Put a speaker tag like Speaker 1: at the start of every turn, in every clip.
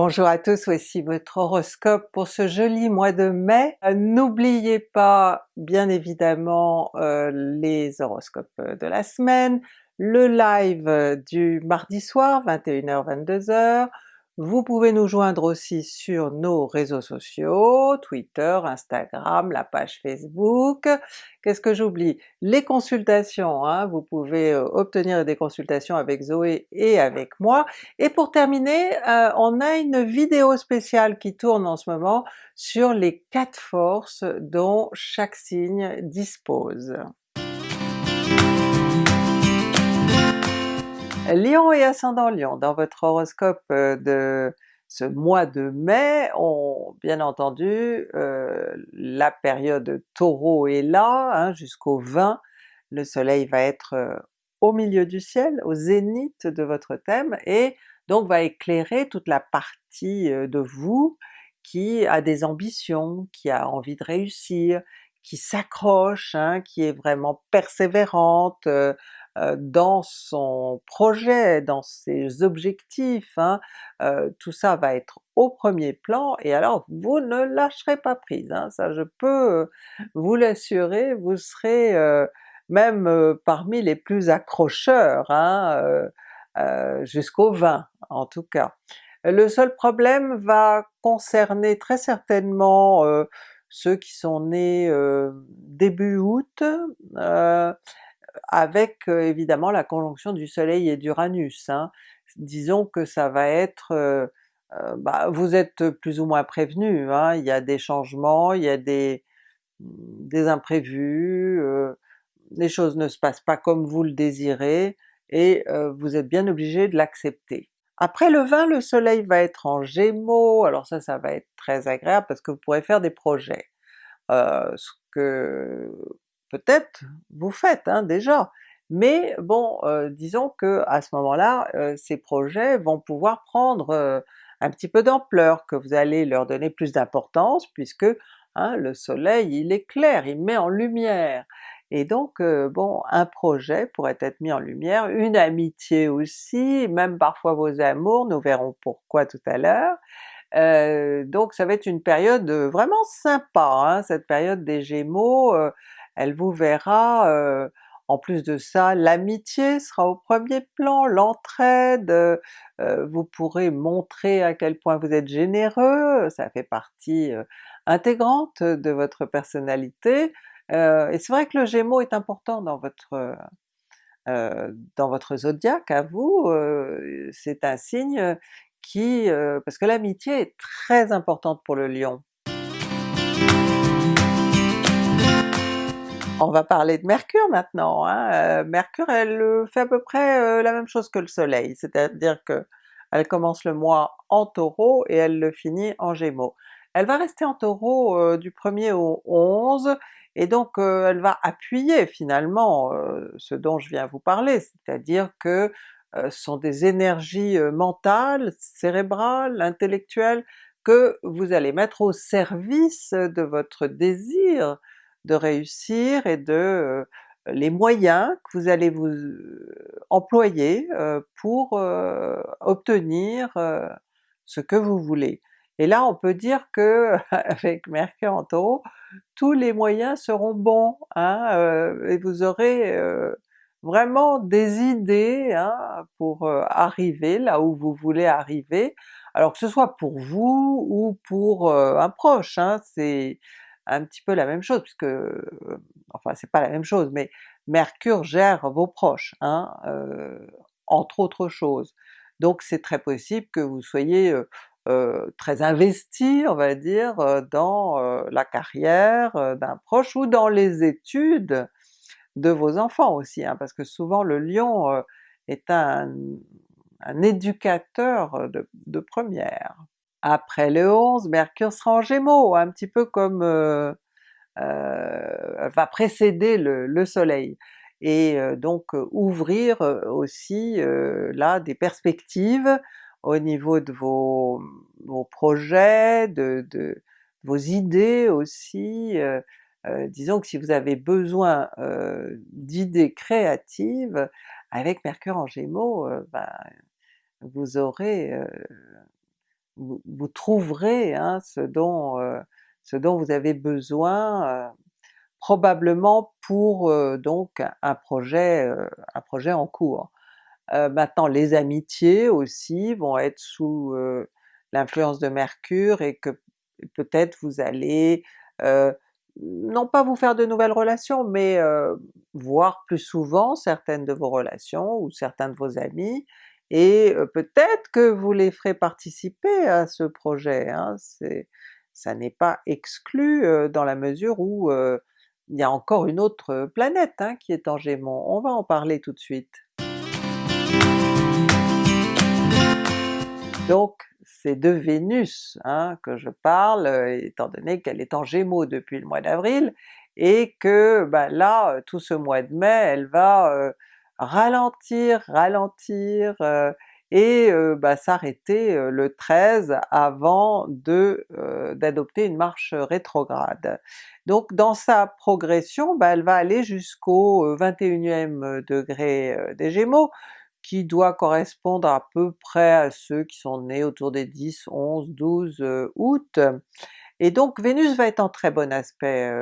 Speaker 1: Bonjour à tous, voici votre horoscope pour ce joli mois de mai. Euh, n'oubliez pas bien évidemment euh, les horoscopes de la semaine, le live du mardi soir 21h-22h, vous pouvez nous joindre aussi sur nos réseaux sociaux, Twitter, Instagram, la page Facebook. Qu'est-ce que j'oublie? Les consultations, hein, vous pouvez euh, obtenir des consultations avec Zoé et avec moi. Et pour terminer, euh, on a une vidéo spéciale qui tourne en ce moment sur les quatre forces dont chaque signe dispose. Lion et ascendant Lion, dans votre horoscope euh, de ce mois de mai, on, bien entendu, euh, la période Taureau est là, hein, jusqu'au 20, le soleil va être euh, au milieu du ciel, au zénith de votre thème, et donc va éclairer toute la partie de vous qui a des ambitions, qui a envie de réussir, qui s'accroche, hein, qui est vraiment persévérante, dans son projet, dans ses objectifs, hein, tout ça va être au premier plan, et alors vous ne lâcherez pas prise, hein, ça je peux vous l'assurer, vous serez même parmi les plus accrocheurs, hein, jusqu'au 20 en tout cas. Le seul problème va concerner très certainement ceux qui sont nés début août, avec évidemment la conjonction du soleil et d'Uranus. Hein. Disons que ça va être... Euh, bah, vous êtes plus ou moins prévenu, hein. il y a des changements, il y a des, des imprévus, les choses ne se passent pas comme vous le désirez, et vous êtes bien obligé de l'accepter. Après le 20, le soleil va être en Gémeaux, alors ça, ça va être très agréable parce que vous pourrez faire des projets. ce que peut-être vous faites hein, déjà, mais bon, euh, disons que à ce moment-là, euh, ces projets vont pouvoir prendre euh, un petit peu d'ampleur, que vous allez leur donner plus d'importance puisque hein, le soleil il éclaire, il met en lumière, et donc bon, un projet pourrait être mis en lumière, une amitié aussi, même parfois vos amours, nous verrons pourquoi tout à l'heure, donc ça va être une période vraiment sympa, hein, cette période des Gémeaux, elle vous verra, euh, en plus de ça, l'amitié sera au premier plan, l'entraide, euh, vous pourrez montrer à quel point vous êtes généreux, ça fait partie euh, intégrante de votre personnalité, et c'est vrai que le Gémeaux est important dans votre dans votre zodiaque à vous, c'est un signe qui... parce que l'amitié est très importante pour le Lion. On va parler de Mercure maintenant. Hein. Euh, Mercure elle euh, fait à peu près euh, la même chose que le soleil, c'est-à-dire que elle commence le mois en Taureau et elle le finit en Gémeaux. Elle va rester en Taureau du 1er au 11, et donc elle va appuyer finalement ce dont je viens vous parler, c'est-à-dire que ce sont des énergies mentales, cérébrales, intellectuelles, que vous allez mettre au service de votre désir de réussir et de les moyens que vous allez vous employer pour obtenir ce que vous voulez. Et là on peut dire que avec Mercure en Taureau, tous les moyens seront bons, hein, et vous aurez vraiment des idées hein, pour arriver là où vous voulez arriver, alors que ce soit pour vous ou pour un proche, hein, c'est un petit peu la même chose, puisque, enfin c'est pas la même chose, mais Mercure gère vos proches, hein, entre autres choses. Donc c'est très possible que vous soyez très investi, on va dire, dans la carrière d'un proche ou dans les études de vos enfants aussi, hein, parce que souvent le Lion est un, éducateur de première. Après le 11, Mercure sera en Gémeaux, un petit peu comme... Euh, euh, va précéder le, soleil, et euh, donc ouvrir aussi là des perspectives au niveau de vos, projets, de, vos idées aussi, disons que si vous avez besoin d'idées créatives, avec Mercure en Gémeaux, ben, vous aurez vous, trouverez hein, ce, dont, ce dont vous avez besoin probablement pour donc un projet, un projet en cours. maintenant les amitiés aussi vont être sous l'influence de Mercure et que peut-être vous allez non pas vous faire de nouvelles relations, mais voir plus souvent certaines de vos relations ou certains de vos amis, et peut-être que vous les ferez participer à ce projet, hein, ça n'est pas exclu dans la mesure où il y a encore une autre planète hein, qui est en Gémeaux, on va en parler tout de suite. Donc c'est de Vénus hein, que je parle, étant donné qu'elle est en Gémeaux depuis le mois d'avril, et que ben là, tout ce mois de mai, elle va ralentir, ralentir, et bah, s'arrêter le 13 avant de d'adopter une marche rétrograde. Donc dans sa progression, bah, elle va aller jusqu'au 21e degré des Gémeaux, qui doit correspondre à peu près à ceux qui sont nés autour des 10, 11, 12 août. Et donc Vénus va être en très bon aspect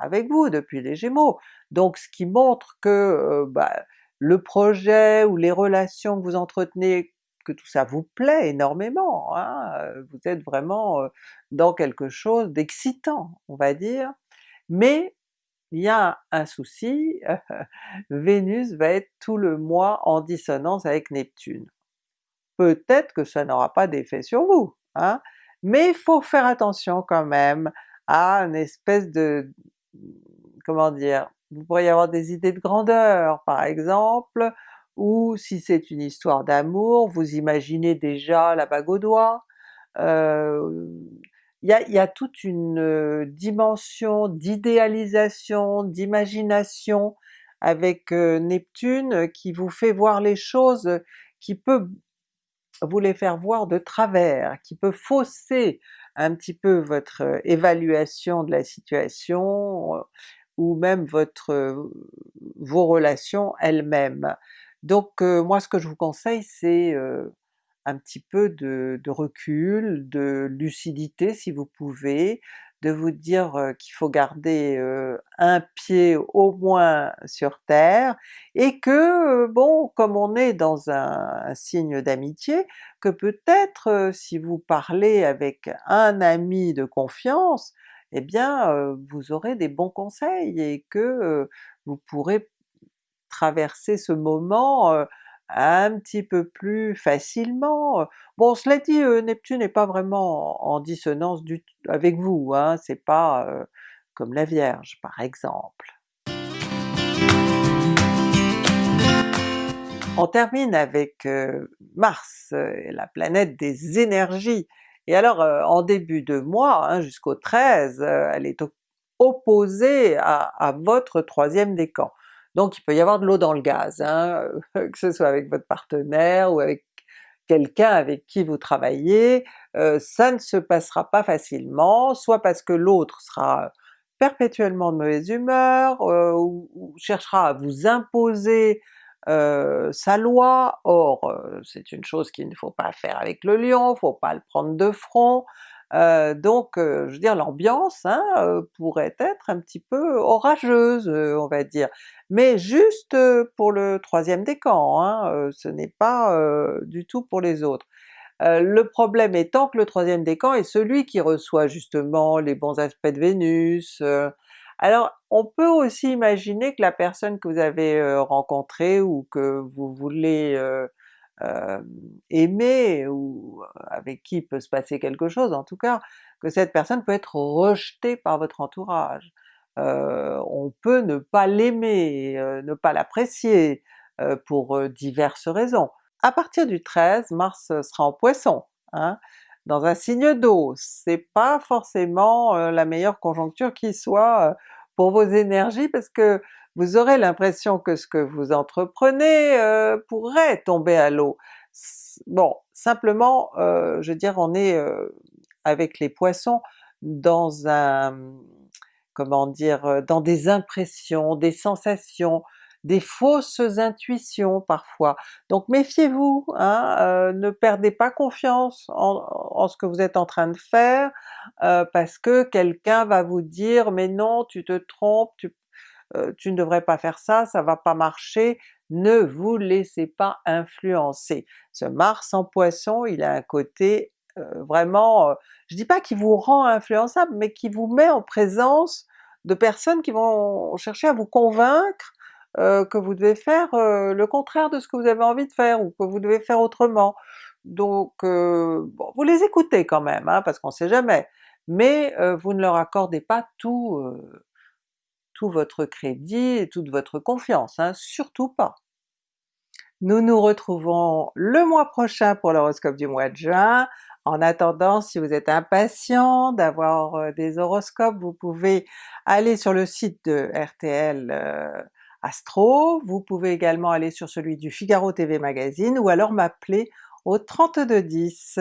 Speaker 1: avec vous depuis les Gémeaux, donc ce qui montre que bah, le projet ou les relations que vous entretenez, que tout ça vous plaît énormément, hein, vous êtes vraiment dans quelque chose d'excitant, on va dire, mais il y a un souci, Vénus va être tout le mois en dissonance avec Neptune. Peut-être que ça n'aura pas d'effet sur vous, hein, mais il faut faire attention quand même à une espèce de... comment dire, vous pourriez avoir des idées de grandeur par exemple, ou si c'est une histoire d'amour, vous imaginez déjà la bague au doigt, il y a, toute une dimension d'idéalisation, d'imagination avec Neptune qui vous fait voir les choses, qui peut vous les faire voir de travers, qui peut fausser un petit peu votre évaluation de la situation, ou même votre vos relations elles-mêmes. Donc moi ce que je vous conseille c'est un petit peu de, recul, de lucidité si vous pouvez, de vous dire qu'il faut garder un pied au moins sur terre, et que bon, comme on est dans un, signe d'amitié, que peut-être si vous parlez avec un ami de confiance, eh bien vous aurez des bons conseils et que vous pourrez traverser ce moment un petit peu plus facilement. Bon cela dit, Neptune n'est pas vraiment en dissonance avec vous, hein, c'est pas comme la Vierge par exemple. On termine avec Mars, la planète des énergies, et alors en début de mois, hein, jusqu'au 13, elle est opposée à, votre troisième décan. Donc il peut y avoir de l'eau dans le gaz, hein, que ce soit avec votre partenaire ou avec quelqu'un avec qui vous travaillez, euh, ça ne se passera pas facilement, soit parce que l'autre sera perpétuellement de mauvaise humeur, euh, ou, cherchera à vous imposer euh, sa loi, or c'est une chose qu'il ne faut pas faire avec le lion, faut pas le prendre de front, euh, donc euh, je veux dire l'ambiance hein, euh, pourrait être un petit peu orageuse on va dire, mais juste pour le troisième décan, hein, ce n'est pas du tout pour les autres. le problème étant que le troisième décan est celui qui reçoit justement les bons aspects de Vénus, alors on peut aussi imaginer que la personne que vous avez rencontrée ou que vous voulez euh, aimer ou avec qui peut se passer quelque chose en tout cas, que cette personne peut être rejetée par votre entourage. Euh, on peut ne pas l'aimer, euh, ne pas l'apprécier pour diverses raisons. À partir du 13, Mars sera en Poisson, hein, dans un signe d'eau, c'est pas forcément la meilleure conjoncture qui soit pour vos énergies parce que vous aurez l'impression que ce que vous entreprenez euh, pourrait tomber à l'eau. Bon, simplement, euh, je veux dire, on est euh, avec les Poissons dans un... comment dire, dans des impressions, des sensations, des fausses intuitions parfois. Donc méfiez-vous, hein, ne perdez pas confiance en, ce que vous êtes en train de faire, euh, parce que quelqu'un va vous dire mais non tu te trompes, tu, euh, tu ne devrais pas faire ça, ça va pas marcher, ne vous laissez pas influencer. Ce Mars en Poisson, il a un côté euh, vraiment, je dis pas qu'il vous rend influençable, mais qui vous met en présence de personnes qui vont chercher à vous convaincre que vous devez faire le contraire de ce que vous avez envie de faire, ou que vous devez faire autrement. Donc bon, vous les écoutez quand même, hein, parce qu'on sait jamais, mais vous ne leur accordez pas tout, tout votre crédit et toute votre confiance, hein, surtout pas. Nous nous retrouvons le mois prochain pour l'horoscope du mois de juin. En attendant, si vous êtes impatient d'avoir des horoscopes, vous pouvez aller sur le site de RTL Astro, vous pouvez également aller sur celui du Figaro TV Magazine ou alors m'appeler au 3210.